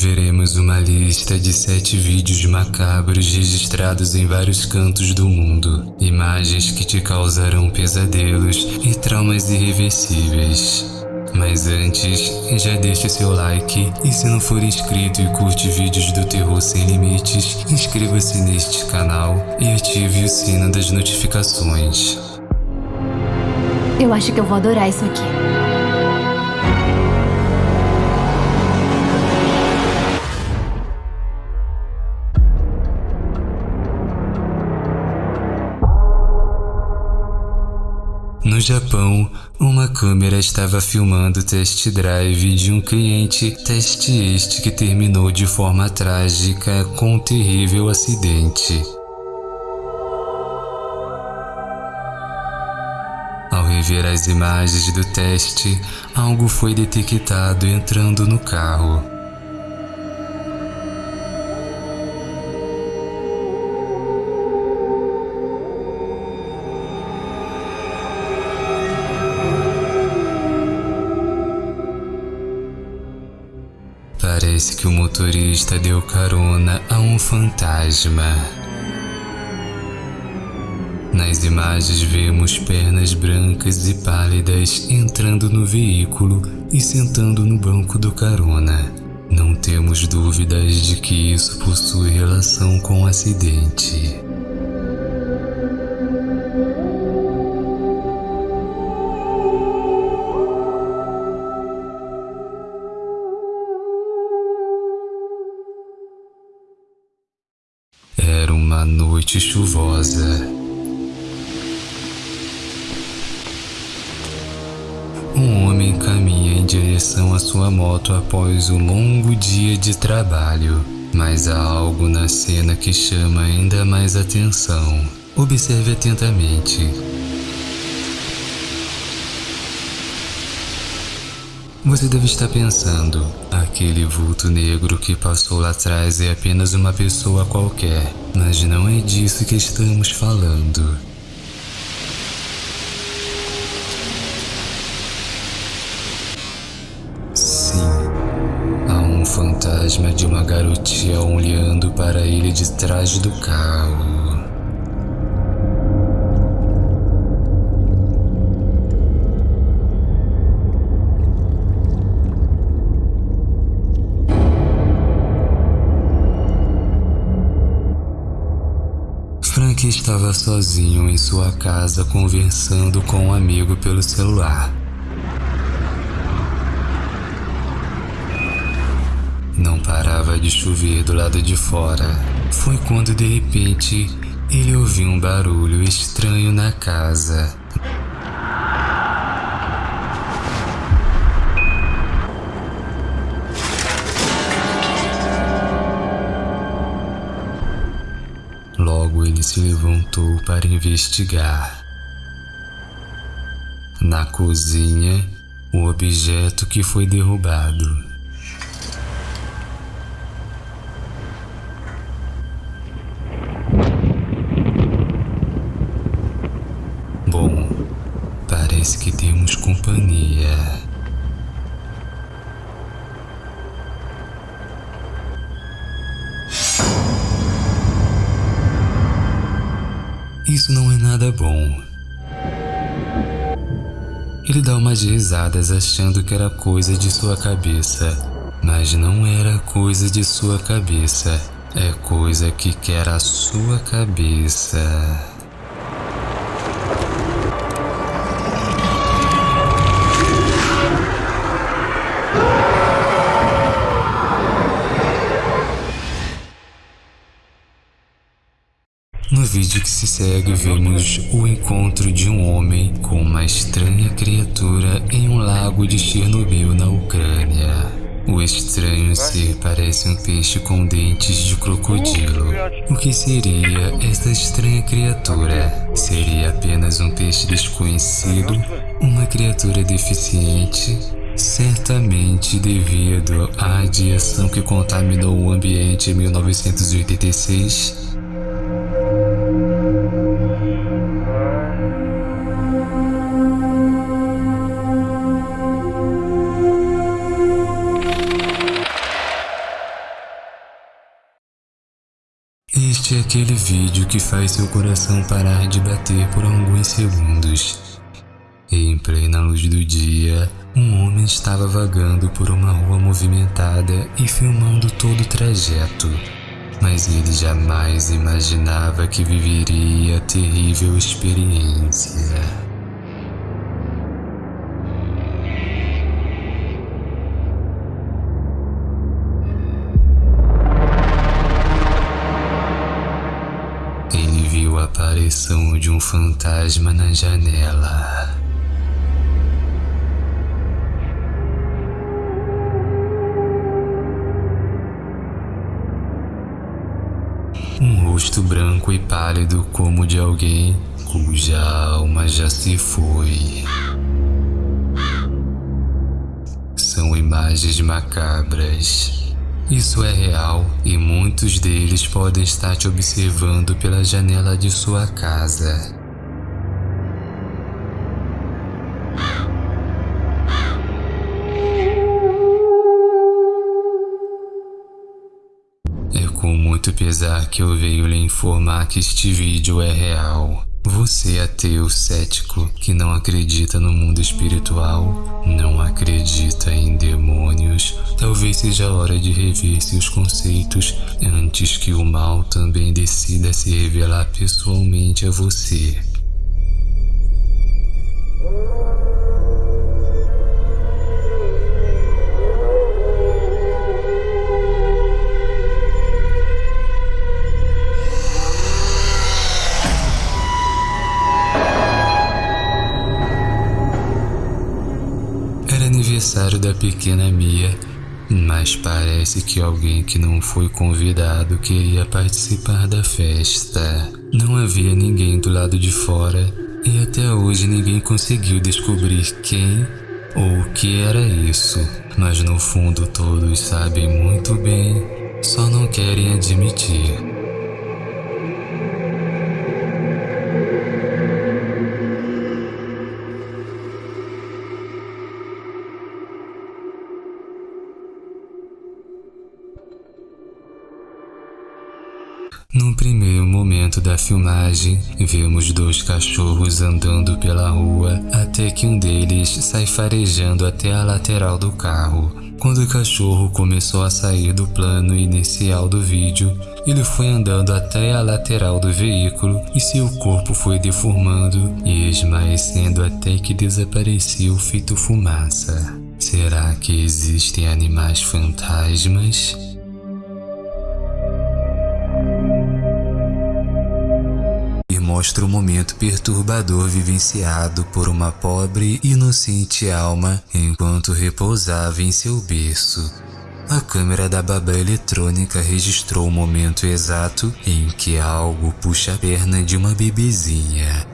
veremos uma lista de sete vídeos macabros registrados em vários cantos do mundo. Imagens que te causarão pesadelos e traumas irreversíveis. Mas antes, já deixe seu like e se não for inscrito e curte vídeos do terror sem limites, inscreva-se neste canal e ative o sino das notificações. Eu acho que eu vou adorar isso aqui. No Japão, uma câmera estava filmando o test drive de um cliente, teste este que terminou de forma trágica com um terrível acidente. Ao rever as imagens do teste, algo foi detectado entrando no carro. Que o motorista deu carona a um fantasma. Nas imagens vemos pernas brancas e pálidas entrando no veículo e sentando no banco do carona. Não temos dúvidas de que isso possui relação com o acidente. Uma noite chuvosa. Um homem caminha em direção à sua moto após um longo dia de trabalho, mas há algo na cena que chama ainda mais atenção. Observe atentamente. Você deve estar pensando, aquele vulto negro que passou lá atrás é apenas uma pessoa qualquer, mas não é disso que estamos falando. Sim, há um fantasma de uma garotinha olhando para ele de trás do carro. Frank estava sozinho em sua casa conversando com um amigo pelo celular. Não parava de chover do lado de fora. Foi quando de repente ele ouviu um barulho estranho na casa. Se levantou para investigar. Na cozinha, o objeto que foi derrubado. Isso não é nada bom. Ele dá umas risadas achando que era coisa de sua cabeça, mas não era coisa de sua cabeça, é coisa que quer a sua cabeça. Que se segue, vemos o encontro de um homem com uma estranha criatura em um lago de Chernobyl, na Ucrânia. O estranho ser parece um peixe com dentes de crocodilo. O que seria essa estranha criatura? Seria apenas um peixe desconhecido? Uma criatura deficiente? Certamente devido à radiação que contaminou o ambiente em 1986, aquele vídeo que faz seu coração parar de bater por alguns segundos. Em plena luz do dia, um homem estava vagando por uma rua movimentada e filmando todo o trajeto. Mas ele jamais imaginava que viveria a terrível experiência. Aparição de um fantasma na janela. Um rosto branco e pálido como de alguém cuja alma já se foi. São imagens macabras isso é real e muitos deles podem estar te observando pela janela de sua casa. É com muito pesar que eu venho lhe informar que este vídeo é real. Você é ateu cético que não acredita no mundo espiritual, não acredita em talvez seja hora de rever seus conceitos antes que o mal também decida se revelar pessoalmente a você. aniversário da pequena Mia, mas parece que alguém que não foi convidado queria participar da festa. Não havia ninguém do lado de fora e até hoje ninguém conseguiu descobrir quem ou o que era isso. Mas no fundo todos sabem muito bem, só não querem admitir. No primeiro momento da filmagem, vemos dois cachorros andando pela rua até que um deles sai farejando até a lateral do carro. Quando o cachorro começou a sair do plano inicial do vídeo, ele foi andando até a lateral do veículo e seu corpo foi deformando e esmaecendo até que desapareceu feito fumaça. Será que existem animais fantasmas? Mostra o momento perturbador vivenciado por uma pobre, inocente alma enquanto repousava em seu berço. A câmera da babá eletrônica registrou o momento exato em que algo puxa a perna de uma bebezinha.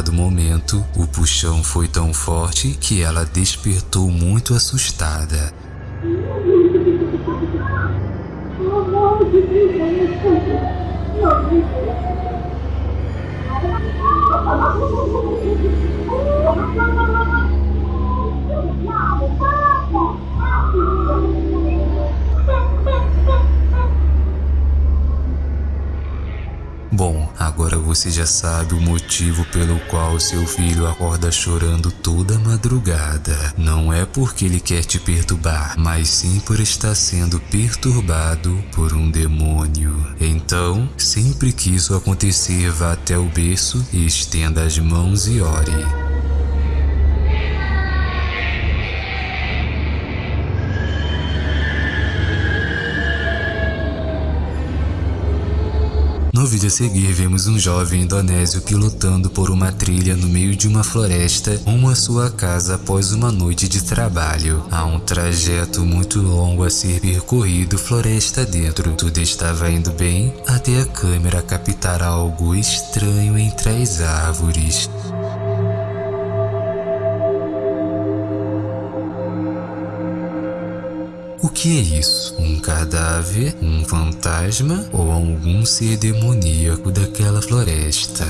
Determinado momento, o puxão foi tão forte que ela despertou muito assustada. Você já sabe o motivo pelo qual seu filho acorda chorando toda madrugada. Não é porque ele quer te perturbar, mas sim por estar sendo perturbado por um demônio. Então, sempre que isso acontecer, vá até o berço e estenda as mãos e ore. No vídeo a seguir, vemos um jovem indonésio pilotando por uma trilha no meio de uma floresta rumo à sua casa após uma noite de trabalho. Há um trajeto muito longo a ser percorrido floresta dentro. Tudo estava indo bem até a câmera captar algo estranho entre as árvores. O que é isso? Um cadáver? Um fantasma? Ou algum ser demoníaco daquela floresta?